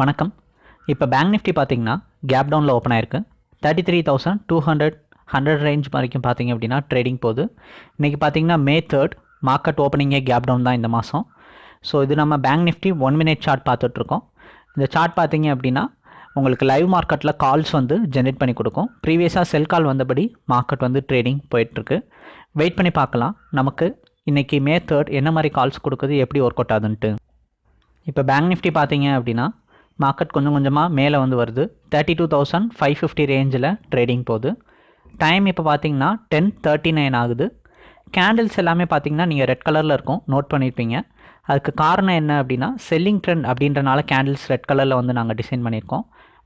வணக்கம். இப்போ bank Nifty பார்த்தீங்கன்னா கேப் டவுனில் ஓப்பன் ஆயிருக்கு. Thirty three thousand two hundred hundred range வரைக்கும் பார்த்தீங்க அப்படின்னா ட்ரேடிங் போகுது. இன்றைக்கி பார்த்தீங்கன்னா மே தேர்ட் மார்க்கெட் ஓப்பனிங்கே கேப் டவுன் தான் இந்த மாதம் ஸோ இது நம்ம bank nifty one minute chart பார்த்துட்ருக்கோம் இந்த சார்ட் பார்த்தீங்க அப்படின்னா உங்களுக்கு லைவ் மார்க்கெட்டில் கால்ஸ் வந்து ஜென்ரேட் பண்ணி கொடுக்கும். ப்ரீவியஸாக செல் கால் வந்தபடி மார்க்கெட் வந்து ட்ரேடிங் போயிட்டுருக்கு வெயிட் பண்ணி பார்க்கலாம். நமக்கு இன்றைக்கி மே தேர்ட் என்ன மாதிரி கால்ஸ் கொடுக்குது எப்படி ஒர்க் அவுட் ஆகுதுன்ட்டு. இப்போ பேங்க் நிஃப்டி பார்த்தீங்க அப்படின்னா மார்க்கெட் கொஞ்சம் கொஞ்சமாக மேலே வந்து வருது. Thirty two thousand five fifty ரேஞ்சில் ட்ரேடிங் போகுது. டைம் இப்போ பார்த்தீங்கன்னா டென் தேர்ட்டி நைன் ஆகுது. கேண்டில்ஸ் எல்லாமே பார்த்தீங்கன்னா நீங்கள் ரெட் கலரில் இருக்கும். நோட் பண்ணியிருப்பீங்க அதுக்கு காரணம் என்ன அப்படின்னா செல்லிங் ட்ரெண்ட் அப்படின்றனால கேண்டில்ஸ் ரெட் கலரில் வந்து நாங்கள் டிசைன் பண்ணியிருக்கோம்.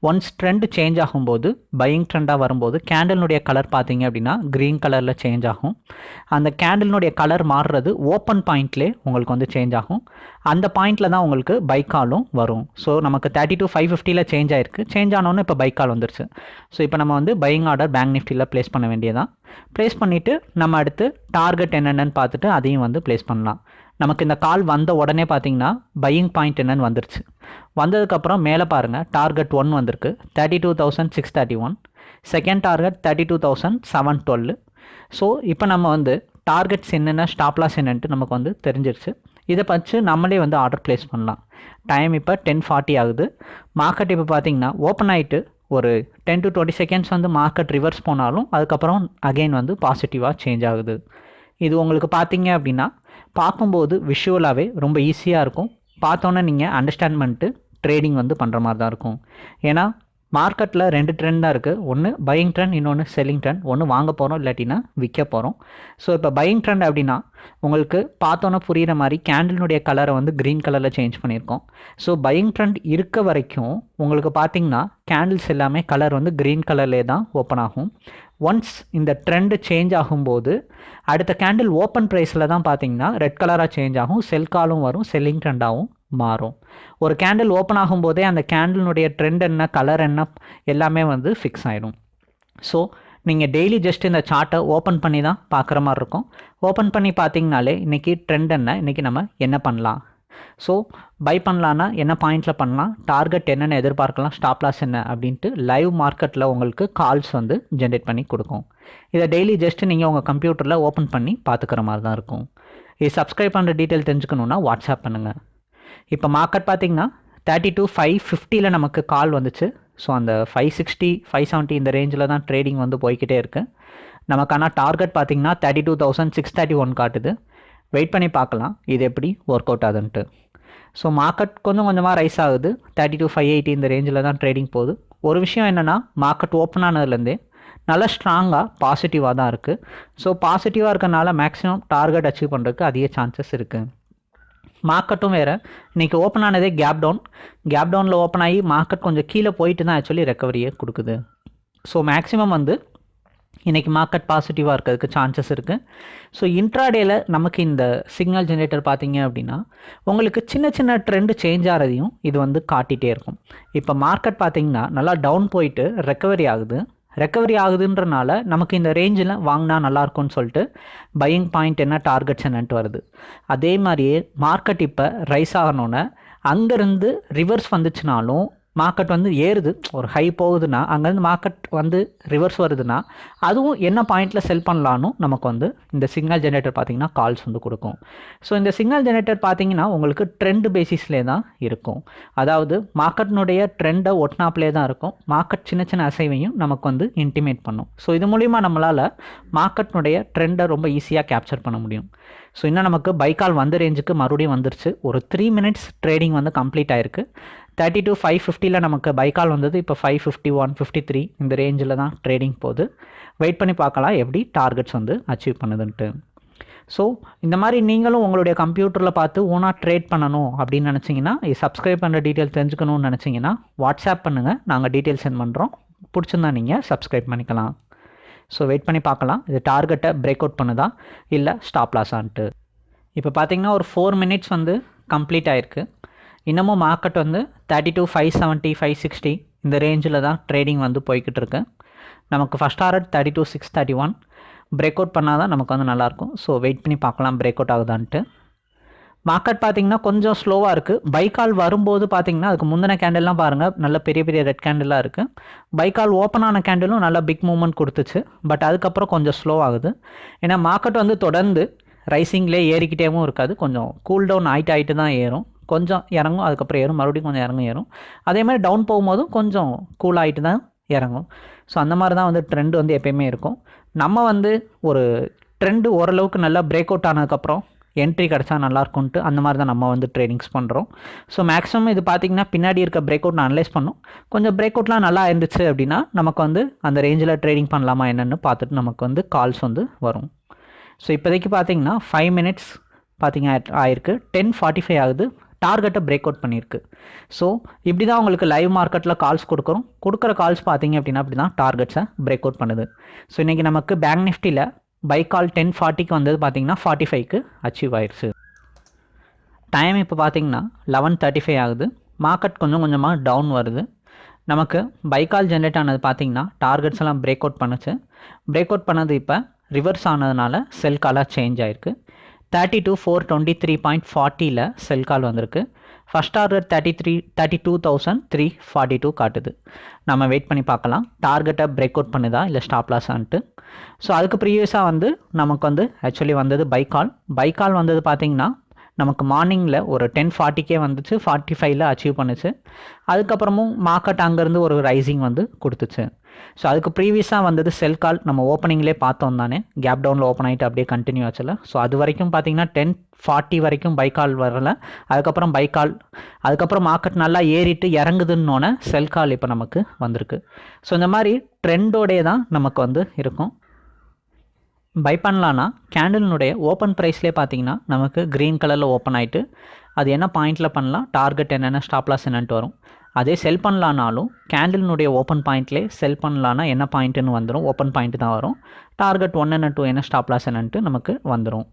ஒன்ஸ் ட்ரெண்ட் சேஞ்ச் ஆகும்போது பையிங் ட்ரெண்டாக வரும்போது கேண்டில்னுடைய கலர் பார்த்தீங்க அப்படின்னா க்ரீன் கலரில் சேஞ்ச் ஆகும். அந்த கேண்டில்னுடைய கலர் மாறுறது ஓப்பன் பாயிண்ட்லே உங்களுக்கு வந்து சேஞ்ச் ஆகும். அந்த பாயிண்டில் தான் உங்களுக்கு பைக்காலும் வரும். ஸோ நமக்கு தேர்ட்டி டு ஃபைவ் ஃபிஃப்டியில் சேஞ்ச் ஆயிருக்கு. சேஞ்ச் ஆனோன்னு இப்போ பைக்கால் வந்துருச்சு. ஸோ இப்போ நம்ம வந்து பையிங் ஆர்டர் பேங்க் நிஃப்டியில் ப்ளேஸ் பண்ண வேண்டியதான் ப்ளேஸ் பண்ணிவிட்டு நம்ம அடுத்து டார்கெட் என்னென்னு பார்த்துட்டு அதையும் வந்து ப்ளேஸ் பண்ணலாம். நமக்கு இந்த கால் வந்த உடனே பார்த்தீங்கன்னா பையிங் பாயிண்ட் என்னன்னு வந்துருச்சு. வந்ததுக்கப்புறம் மேலே பாருங்கள் டார்கெட் ஒன் வந்திருக்கு. Thirty two thousand six thirty one second target thirty two thousand seven twelve so இப்போ நம்ம வந்து டார்கெட்ஸ் என்னென்ன ஸ்டாப்லாஸ் என்னன்ட்டு நமக்கு வந்து தெரிஞ்சிருச்சு. இதை வச்சு நம்மளே வந்து ஆர்டர் ப்ளேஸ் பண்ணலாம். டைம் இப்போ டென் ஃபார்ட்டி ஆகுது. மார்க்கெட் இப்போ பார்த்தீங்கன்னா ஓப்பன் ஆகிட்டு ஒரு டென் டு டுவெண்ட்டி செகண்ட்ஸ் வந்து மார்க்கெட் ரிவர்ஸ் போனாலும் அதுக்கப்புறம் அகெயின் வந்து பாசிட்டிவாக சேஞ்ச் ஆகுது. இது உங்களுக்கு பார்த்தீங்க அப்படின்னா பார்க்கும்போது விஷுவலாகவே ரொம்ப ஈஸியாக இருக்கும். பார்த்தோன்னே நீங்கள் அண்டர்ஸ்டாண்ட் பண்ணிட்டு ட்ரேடிங் வந்து பண்ணுற மாதிரி தான் இருக்கும். ஏன்னா மார்க்கெட்டில் ரெண்டு ட்ரெண்ட் தான் இருக்குது ஒன்று பையிங் ட்ரெண்ட் இன்னொன்று செல்லிங் ட்ரெண்ட் ஒன்று வாங்க போகிறோம் இல்லாட்டினா விற்க போகிறோம் ஸோ இப்போ பையிங் ட்ரெண்ட் அப்படின்னா உங்களுக்கு பார்த்தோன்னே புரிகிற மாதிரி கேண்டிலுடைய கலரை வந்து க்ரீன் கலரில் சேஞ்ச் பண்ணியிருக்கோம். ஸோ பையிங் ட்ரெண்ட் இருக்க வரைக்கும் உங்களுக்கு பார்த்தீங்கன்னா கேண்டில்ஸ் எல்லாமே கலர் வந்து க்ரீன் கலர்லேயே தான் ஓப்பன் ஆகும். ஒன்ஸ் இந்த ட்ரெண்டு சேஞ்ச் ஆகும்போது அடுத்த கேண்டில் ஓப்பன் ப்ரைஸில் தான் பார்த்தீங்கன்னா ரெட் கலராக சேஞ்ச் ஆகும் செல் காலும் வரும் செல்லிங் ட்ரெண்டாகவும் மாறும். ஒரு கேண்டில் ஓப்பன் ஆகும்போதே அந்த கேண்டிலுடைய ட்ரெண்ட் என்ன கலர் என்ன எல்லாமே வந்து ஃபிக்ஸ் ஆகிடும் ஸோ நீங்கள் டெய்லி ஜஸ்ட் இந்த சார்ட்டை ஓப்பன் பண்ணி தான் பார்க்குற மாதிரி இருக்கும். ஓப்பன் பண்ணி பார்த்தீங்கனாலே இன்றைக்கி ட்ரெண்ட் என்ன இன்றைக்கி நம்ம என்ன பண்ணலாம்? ஸோ பை பண்ணலான்னா என்ன பாயிண்டில் பண்ணலாம்? டார்கெட் என்னென்ன எதிர்பார்க்கலாம்? ஸ்டாப் லாஸ் என்ன? அப்படின்ட்டு லைவ் மார்க்கெட்டில் உங்களுக்கு கால்ஸ் வந்து ஜென்ரேட் பண்ணி கொடுக்கும். இதை டெய்லி ஜஸ்ட் நீங்கள் உங்கள் கம்ப்யூட்டரில் ஓப்பன் பண்ணி பார்த்துக்கிற மாதிரி தான் இருக்கும். இது சப்ஸ்கிரைப் பண்ணுற டீட்டெயில் தெரிஞ்சுக்கணுன்னா வாட்ஸ்அப் பண்ணுங்கள் இப்போ மார்க்கெட் பார்த்தீங்கன்னா தேர்ட்டி டூ ஃபைவ் ஃபிஃப்டியில் நமக்கு கால் வந்துச்சு. ஸோ அந்த ஃபைவ் சிக்ஸ்டி ஃபைவ் செவன்ட்டி இந்த ரேஞ்சில் தான் ட்ரேடிங் வந்து போய்கிட்டே இருக்குது நமக்கான டார்கெட் பார்த்தீங்கன்னா thirty two thousand six thirty one காட்டுது. வெயிட் பண்ணி பார்க்கலாம். இது எப்படி ஒர்க் அவுட் ஆகுதுன்ட்டு. ஸோ மார்க்கெட் கொஞ்சம் கொஞ்சமாக ரைஸ் ஆகுது. தேர்ட்டி டூ ஃபைவ் எயிட்டி இந்த ரேஞ்சில் தான் ட்ரேடிங் போகுது. ஒரு விஷயம் என்னென்னா மார்க்கெட் ஓப்பன் ஆனதுலேருந்தே நல்லா ஸ்ட்ராங்காக பாசிட்டிவாக தான் இருக்குது ஸோ பாசிட்டிவாக இருக்கனால மேக்ஸிமம் டார்கெட் அச்சீவ் பண்ணுறதுக்கு அதிக சான்சஸ் இருக்குது மார்க்கெட்டும் வேறு. இன்றைக்கி ஓப்பன் ஆனதே கேப் டவுன் கேப் டவுனில் ஓப்பன் ஆகி மார்க்கெட் கொஞ்சம் கீழே போயிட்டு தான் ஆக்சுவலி ரெக்கவரியே கொடுக்குது. ஸோ மேக்ஸிமம் வந்து இன்றைக்கி மார்க்கெட் பாசிட்டிவாக இருக்கிறதுக்கு சான்சஸ் இருக்குது ஸோ இன்ட்ராடேயில் நமக்கு இந்த சிக்னல் ஜென்ரேட்டர் பார்த்தீங்க அப்படின்னா உங்களுக்கு சின்ன சின்ன ட்ரெண்டு சேஞ்ச் ஆகிறதையும் இது வந்து காட்டிகிட்டே இருக்கும். இப்போ மார்க்கெட் பார்த்தீங்கன்னா நல்லா டவுன் போயிட்டு ரெக்கவரி ஆகுது. ரெக்கவரி ஆகுதுன்றனால நமக்கு இந்த ரேஞ்சில் வாங்கினா நல்லாயிருக்கும்னு சொல்லிட்டு பையிங் பாயிண்ட் என்ன டார்கெட்ஸ் என்னன்ட்டு வருது. அதே மாதிரியே மார்க்கெட் இப்போ ரைஸ் ஆகணுன்னு அங்கேருந்து ரிவர்ஸ் வந்துச்சுனாலும் மார்க்கெட் வந்து ஏறுது. ஒரு ஹை போகுதுன்னா அங்கேருந்து மார்க்கெட் வந்து ரிவர்ஸ் வருதுன்னா அதுவும் என்ன பாயிண்டில் செல் பண்ணலான்னு நமக்கு வந்து இந்த சிக்னல் ஜென்ரேட்டர் பார்த்தீங்கன்னா கால்ஸ் வந்து கொடுக்கும். ஸோ இந்த சிக்னல் ஜென்ரேட்டர் பார்த்தீங்கன்னா உங்களுக்கு ட்ரெண்ட் பேசிஸ்லே தான் இருக்கும். அதாவது மார்க்கெட்னுடைய ட்ரெண்டை ஒட்டினாப்லே தான் இருக்கும். மார்க்கெட் சின்ன சின்ன அசைவையும் நமக்கு வந்து இன்டிமேட் பண்ணும். ஸோ இது மூலிமா நம்மளால் மார்க்கெட்னுடைய ட்ரெண்டை ரொம்ப ஈஸியாக கேப்சர் பண்ண முடியும். ஸோ இன்னும் நமக்கு பைக்கால் வந்த ரேஞ்சுக்கு மறுபடியும் வந்துருச்சு. ஒரு த்ரீ மினிட்ஸ் ட்ரேடிங் வந்து கம்ப்ளீட் ஆயிருக்கு. தேர்ட்டி டூ ஃபைவ் ஃபிஃப்டியில் நமக்கு பைக்கால் வந்தது. இப்போ five fifty one fifty three இந்த ரேஞ்சில் தான் ட்ரேடிங் போகுது. வெயிட் பண்ணி பார்க்கலாம் எப்படி டார்கெட்ஸ் வந்து அச்சீவ் பண்ணுதுன்ட்டு. ஸோ இந்த மாதிரி நீங்களும் உங்களுடைய கம்ப்யூட்டரில் பார்த்து ஓனாக ட்ரேட் பண்ணணும் அப்படின்னு நினச்சிங்கன்னா சப்ஸ்கிரைப் பண்ணுற டீட்டெயில் தெரிஞ்சுக்கணும்னு நினச்சிங்கன்னா வாட்ஸ்அப் பண்ணுங்கள் நாங்கள் டீட்டெயில் சென்ட் பண்ணுறோம் பிடிச்சிருந்தா நீங்கள் சப்ஸ்கிரைப் பண்ணிக்கலாம். ஸோ வெயிட் பண்ணி பார்க்கலாம். இது டார்கெட்டை பிரேக் அவுட் பண்ணுதா? இல்லை ஸ்டாப் லாஸான்ட்டு இப்போ பார்த்தீங்கன்னா ஒரு ஃபோர் மினிட்ஸ் வந்து கம்ப்ளீட் ஆயிருக்கு. இன்னமும் மார்க்கெட் வந்து thirty two five seventy five sixty இந்த ரேஞ்சில் தான் ட்ரேடிங் வந்து போய்கிட்டு இருக்கு நமக்கு first target thirty two six thirty one break out பண்ணால் தான் நமக்கு வந்து நல்லாயிருக்கும். ஸோ வெயிட் பண்ணி பார்க்கலாம் பிரேக் அவுட் ஆகுதான்ட்டு. மார்க்கெட் பார்த்தீங்கன்னா கொஞ்சம் ஸ்லோவாக இருக்குது பைக்கால் வரும்போது பார்த்தீங்கன்னா அதுக்கு முந்தின கேண்டல்லாம் பாருங்கள் நல்ல பெரிய பெரிய ரெட் கேண்டலாக இருக்குது பைக்கால் ஓப்பன் ஆன கேண்டலும் நல்லா பிக் மூவ்மெண்ட் கொடுத்துச்சு. பட் அதுக்கப்புறம் கொஞ்சம் ஸ்லோ ஆகுது. ஏன்னா மார்க்கெட் வந்து தொடர்ந்து ரைசிங்லேயே ஏறிக்கிட்டேவும் இருக்காது. கொஞ்சம் கூல் டவுன் ஆகிட்டு ஆகிட்டு தான் ஏறும். கொஞ்சம் இறங்கும் அதுக்கப்புறம் ஏறும். மறுபடியும் கொஞ்சம் இறங்கும் ஏறும். அதே மாதிரி டவுன் போகும்போதும் கொஞ்சம் கூல் ஆகிட்டு தான் இறங்கும். ஸோ அந்த மாதிரி தான் வந்து ட்ரெண்ட் வந்து எப்பயுமே இருக்கும். நம்ம வந்து ஒரு ட்ரெண்டு ஓரளவுக்கு நல்லா பிரேக் அவுட் ஆனதுக்கப்புறம் என்ட்ரி கிடச்சா நல்லாயிருக்கும்ட்டு அந்த மாதிரி தான் நம்ம வந்து ட்ரேடிங்ஸ் பண்ணுறோம் ஸோ மேக்ஸிமம் இது பார்த்திங்கன்னா பின்னாடி இருக்க பிரேக் அவுட் நான் அனலைஸ் பண்ணும். கொஞ்சம் பிரேக் அவுட்லாம் நல்லா இருந்துச்சு அப்படின்னா நமக்கு வந்து அந்த ரேஞ்சில் ட்ரேடிங் பண்ணலாமா என்னென்னு பார்த்துட்டு நமக்கு வந்து கால்ஸ் வந்து வரும். ஸோ இப்போதைக்கு பார்த்தீங்கன்னா ஃபைவ் மினிட்ஸ் பார்த்திங்க ஆயிருக்கு. டென் ஃபார்ட்டி ஃபைவ் ஆகுது. டார்கெட்டை பிரேக் அவுட் பண்ணியிருக்கு. ஸோ இப்படி தான் உங்களுக்கு லைவ் மார்க்கெட்டில் கால்ஸ் கொடுக்குறோம். கொடுக்குற கால்ஸ் பார்த்தீங்க அப்படின்னா அப்படி தான் டார்கெட்ஸை பிரேக் அவுட் பண்ணுது. ஸோ இன்றைக்கி நமக்கு பேங்க் நிஃப்டியில் பை கால் டென் ஃபார்ட்டிக்கு வந்தது பார்த்தீங்கன்னா ஃபார்ட்டி ஃபைவ்க்கு அச்சீவ் ஆயிடுச்சு டைம் இப்போ பார்த்தீங்கன்னா லெவன் தேர்ட்டி ஃபைவ் ஆகுது. மார்க்கெட் கொஞ்சம் கொஞ்சமாக டவுன் வருது. நமக்கு பைக்கால் ஜென்ரேட் ஆனது பார்த்தீங்கன்னா டார்கெட்ஸ் எல்லாம் பிரேக் அவுட் பண்ணுச்சு. பிரேக் அவுட் பண்ணது இப்போ ரிவர்ஸ் ஆனதுனால செல் காலாக சேஞ்ச் ஆயிருக்கு. Thirty two four twenty three point ஃபார்ட்டியில் sell call வந்திருக்கு. First order thirty three thirty two thousand three forty two காட்டுது. நம்ம வெயிட் பண்ணி பார்க்கலாம். டார்கெட்டை பிரேக் அவுட் பண்ணுதா இல்லை ஸ்டாப் லாஸான்ட்டு ஸோ அதுக்கு ப்ரீவியஸாக வந்து நமக்கு வந்து ஆக்சுவலி வந்தது பைக்கால் பைக்கால் வந்தது பார்த்தீங்கன்னா நமக்கு மார்னிங்கில் ஒரு டென் ஃபார்ட்டிக்கே வந்துச்சு. ஃபார்ட்டி ஃபைவ்ல அச்சீவ் பண்ணுச்சு. அதுக்கப்புறமும் மார்க்கெட் அங்கேருந்து ஒரு ரைசிங் வந்து கொடுத்துச்சு. ஸோ அதுக்கு ப்ரீவியஸாக வந்தது செல் கால் நம்ம ஓப்பனிங்லேயே பார்த்தோம் தானே. கேப் டவுனில் ஓப்பன் ஆகிட்டு அப்படியே கண்டினியூ ஆச்சுல. ஸோ அது வரைக்கும் பார்த்தீங்கன்னா டென் ஃபார்ட்டி வரைக்கும் பைக்கால் வரல. அதுக்கப்புறம் பைக்கால் அதுக்கப்புறம் மார்க்கெட் நல்லா ஏறிட்டு இறங்குதுன்னொன்னே செல் கால் இப்போ நமக்கு வந்திருக்கு. ஸோ இந்த மாதிரி ட்ரெண்டோடே தான் நமக்கு வந்து இருக்கும். பை பண்ணலான்னா கேண்டில்னுடைய ஓப்பன் ப்ரைஸ்லேயே பார்த்தீங்கன்னா நமக்கு க்ரீன் கலரில் ஓப்பன் ஆகிட்டு அது என்ன பாயிண்ட்டில் பண்ணலாம்? டார்கெட் என்னென்ன ஸ்டாப்லாஸ் என்னன்ட்டு வரும். அதே செல் பண்ணலானாலும் கேண்டில்னுடைய ஓப்பன் பாயிண்ட்லேயே செல் பண்ணலான்னா என்ன பாயிண்ட்டுன்னு வந்துடும் ஓப்பன் பாயிண்ட் தான் வரும். டார்கெட் ஒன் என்ன டூ என்ன ஸ்டாப் லாஸ் என்னன்ட்டு நமக்கு வந்துடும்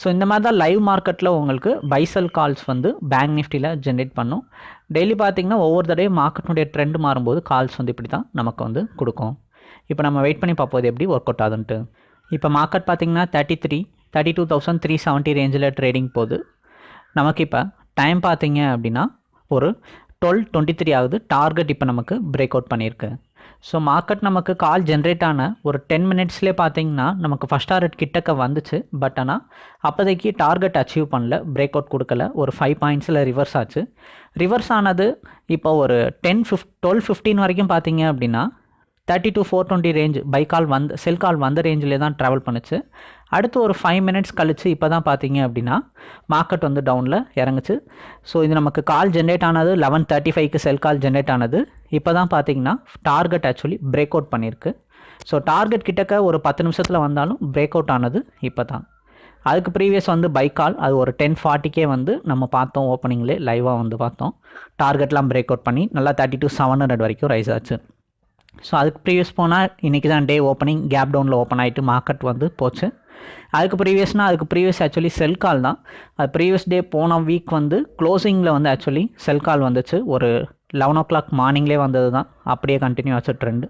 ஸோ இந்த மாதிரி தான் லைவ் மார்க்கெட்டில் உங்களுக்கு பைசல் கால்ஸ் வந்து பேங்க் நிஃப்டியில் ஜென்ரேட் பண்ணும். டெய்லி பார்த்தீங்கன்னா ஒவ்வொரு தடையும் மார்க்கெட்டுடைய ட்ரெண்ட் மாறும்போது கால்ஸ் வந்து இப்படி தான் நமக்கு வந்து கொடுக்கும். இப்போ நம்ம வெயிட் பண்ணி பார்ப்போது எப்படி ஒர்க் அவுட் ஆகுதுன்ட்டு. இப்போ மார்க்கெட் பார்த்தீங்கன்னா thirty three thirty two thousand three seventy ரேஞ்சில் ட்ரேடிங் போகுது. நமக்கு இப்போ டைம் பார்த்தீங்க அப்படின்னா ஒரு டுவெல் டுவெண்ட்டி த்ரீ ஆகுது. டார்கெட் இப்போ நமக்கு பிரேக் அவுட் பண்ணியிருக்கு ஸோ மார்க்கெட் நமக்கு கால் ஜென்ரேட் ஆன ஒரு டென் மினிட்ஸ்லேயே பார்த்தீங்கன்னா நமக்கு ஃபஸ்ட் டார்கெட் கிட்டக்க வந்துச்சு. பட் ஆனால் அப்போதைக்கு டார்கெட் அச்சீவ் பண்ணல. பிரேக் அவுட் கொடுக்கல. ஒரு ஃபைவ் பாயிண்ட்ஸில் ரிவர்ஸ் ஆச்சு. ரிவர்ஸ் ஆனது இப்போ ஒரு டென் ஃபிஃப்ட் டுவெல் ஃபிஃப்டீன் வரைக்கும் பார்த்தீங்க அப்படின்னா thirty two four twenty range buy call வந்து செல் கால் வந்த ரேஞ்சிலே தான் ட்ராவல் பண்ணுச்சு. அடுத்து ஒரு ஃபைவ் மினிட்ஸ் கழிச்சு இப்போ தான் பார்த்தீங்க அப்படின்னா மார்க்கெட் வந்து டவுனில் இறங்குச்சு. ஸோ இது நமக்கு கால் ஜென்ரேட் ஆனது லெவன் தேர்ட்டி ஃபைவ்க்கு செல் கால் ஜென்ரேட் ஆனது. இப்போ தான் பார்த்தீங்கன்னா டார்கெட் ஆக்சுவலி பிரேக் அவுட் பண்ணியிருக்கு ஸோ டார்கெட் கிட்டக்க ஒரு பத்து நிமிஷத்தில் வந்தாலும் பிரேக் அவுட் ஆனது இப்போ தான். அதுக்கு ப்ரீவியஸ் வந்து பைக்கால் அது ஒரு டென் ஃபார்ட்டிக்கே வந்து நம்ம பார்த்தோம் ஓப்பனிங்லேயே லைவாக வந்து பார்த்தோம். டார்கெட்லாம் பிரேக் அவுட் பண்ணி நல்லா தேர்ட்டி டு செவன் ஹண்ட்ரட் வரைக்கும் ரைஸ் ஆச்சு. ஸோ அதுக்கு ப்ரீவியஸ் போனால் இன்றைக்கி தான் டே ஓப்பனிங் கேப் டவுனில் ஓப்பன் ஆகிட்டு மார்க்கெட் வந்து போச்சு. அதுக்கு ப்ரீவியஸ்னால் அதுக்கு ப்ரீவியஸ் ஆக்சுவலி செல் கால் தான். அது ப்ரீவியஸ் டே போன வீக் வந்து க்ளோசிங்கில் வந்து ஆக்சுவலி செல் கால் வந்துச்சு. ஒரு லெவன் ஓ கிளாக் மார்னிங்லேயே வந்தது தான். அப்படியே கண்டினியூ ஆச்சு ட்ரெண்டு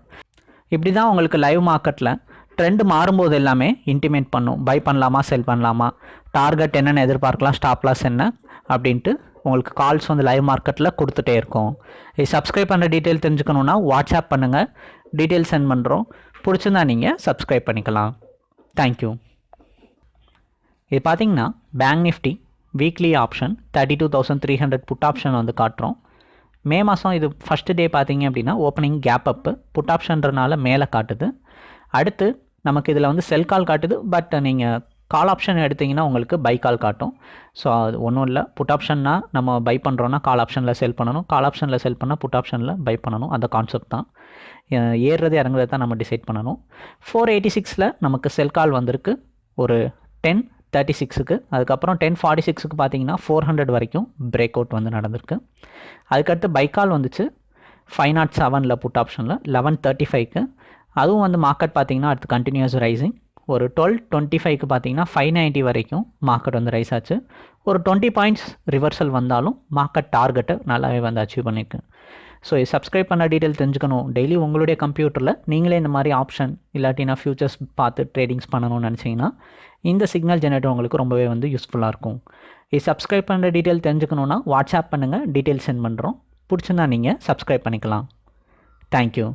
இப்படி தான் உங்களுக்கு லைவ் மார்க்கெட்டில் ட்ரெண்டு மாறும்போது எல்லாமே இன்டிமேட் பண்ணும். பை பண்ணலாமா செல் பண்ணலாமா? டார்கெட் என்னென்னு எதிர்பார்க்கலாம் ஸ்டாப் லாஸ் என்ன? அப்படின்ட்டு உங்களுக்கு கால்ஸ் வந்து லைவ் மார்க்கெட்டில் கொடுத்துட்டே இருக்கும். இது சப்ஸ்கிரைப் பண்ணுற டீட்டெயில் தெரிஞ்சுக்கணுன்னா வாட்ஸ்அப் பண்ணுங்கள் டீட்டெயில் சென்ட் பண்ணுறோம் பிடிச்சிருந்தா நீங்கள் சப்ஸ்கிரைப் பண்ணிக்கலாம். தேங்க்யூ இது பார்த்தீங்கன்னா bank nifty weekly option thirty two thousand three hundred put option வந்து காட்டுறோம். மே மாதம் இது ஃபஸ்ட்டு டே பார்த்தீங்க அப்படின்னா ஓப்பனிங் கேப் அப்பு புட் ஆப்ஷன்றனால மேலே காட்டுது. அடுத்து நமக்கு இதில் வந்து செல் கால் காட்டுது பட் நீங்கள் கால் ஆப்ஷன் எடுத்திங்கன்னா உங்களுக்கு பை கால் காட்டும். ஸோ அது ஒன்றும் இல்லை. புட் ஆப்ஷன்னா நம்ம பை பண்ணுறோன்னா கால் ஆப்ஷனில் செல் பண்ணணும். கால் ஆப்ஷனில் செல் பண்ணால் புட் ஆப்ஷனில் பை பண்ணணும். அந்த கான்செப்ட் தான். ஏறுறது இறங்குறது தான் நம்ம டிசைட் பண்ணணும். ஃபோர் எயிட்டி சிக்ஸில் நமக்கு செல் கால் வந்திருக்கு. ஒரு டென் தேர்ட்டி சிக்ஸுக்கு அதுக்கப்புறம் டென் ஃபார்ட்டி சிக்ஸுக்கு பார்த்தீங்கன்னா ஃபோர் ஹண்ட்ரட் வரைக்கும் பிரேக் அவுட் வந்து நடந்திருக்கு. அதுக்கடுத்து பைக்கால் வந்துச்சு. ஃபைவ் நாட் செவனில் புட் ஆப்ஷனில் லெவன் தேர்ட்டி ஃபைவ்க்கு அதுவும் வந்து மார்க்கெட் பார்த்தீங்கன்னா அடுத்து கண்டினியூஸ் ரைசிங் ஒரு டுவெல் டுவெண்ட்டி ஃபைவ்க்கு பார்த்தீங்கன்னா ஃபைவ் நைன்ட்டி வரைக்கும் மார்க்கெட் வந்து ரைஸ் ஆச்சு. ஒரு டுவெண்ட்டி பாயிண்ட்ஸ் ரிவர்சல் வந்தாலும் மார்க்கெட் டார்கெட்டை நல்லாவே வந்து அச்சீவ் பண்ணியிருக்கு ஸோ இது சப்ஸ்கிரைப் பண்ண டீட்டெயில் தெரிஞ்சுக்கணும். டெய்லி உங்களுடைய கம்ப்யூட்டரில் நீங்களே இந்த மாதிரி ஆப்ஷன் இல்லாட்டினா ஃபியூச்சர்ஸ் பார்த்து ட்ரேடிங்ஸ் பண்ணணும்னு நினச்சிங்கன்னா இந்த சிக்னல் ஜெனரேட்டர் உங்களுக்கு ரொம்பவே வந்து யூஸ்ஃபுல்லாக இருக்கும். இது சப்ஸ்கிரைப் பண்ணுற டீட்டெயில் தெரிஞ்சுக்கணுன்னா வாட்ஸ்அப் பண்ணுங்கள் டீட்டெயில் சென்ட் பண்ணுறோம் பிடிச்சிருந்தா நீங்கள் சப்ஸ்கிரைப் பண்ணிக்கலாம். தேங்க்யூ